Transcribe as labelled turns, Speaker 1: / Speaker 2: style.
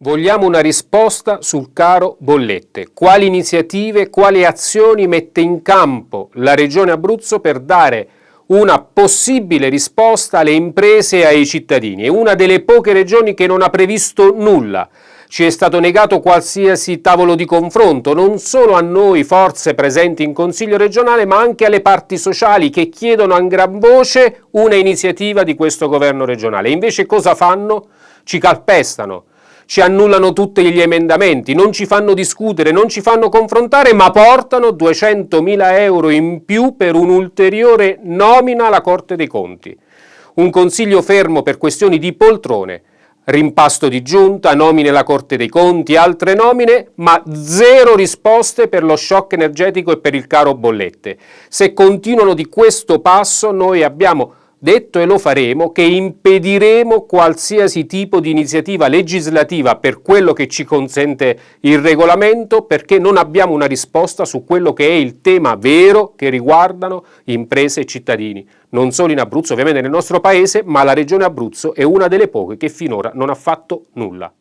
Speaker 1: Vogliamo una risposta sul caro bollette. Quali iniziative, quali azioni mette in campo la Regione Abruzzo per dare una possibile risposta alle imprese e ai cittadini? È una delle poche regioni che non ha previsto nulla. Ci è stato negato qualsiasi tavolo di confronto, non solo a noi forze presenti in Consiglio regionale, ma anche alle parti sociali che chiedono a gran voce una iniziativa di questo governo regionale. Invece cosa fanno? Ci calpestano ci annullano tutti gli emendamenti, non ci fanno discutere, non ci fanno confrontare, ma portano 200.000 euro in più per un'ulteriore nomina alla Corte dei Conti. Un consiglio fermo per questioni di poltrone, rimpasto di giunta, nomine alla Corte dei Conti, altre nomine, ma zero risposte per lo shock energetico e per il caro bollette. Se continuano di questo passo noi abbiamo detto e lo faremo, che impediremo qualsiasi tipo di iniziativa legislativa per quello che ci consente il regolamento perché non abbiamo una risposta su quello che è il tema vero che riguardano imprese e cittadini, non solo in Abruzzo, ovviamente nel nostro paese, ma la regione Abruzzo è una delle poche che finora non ha fatto nulla.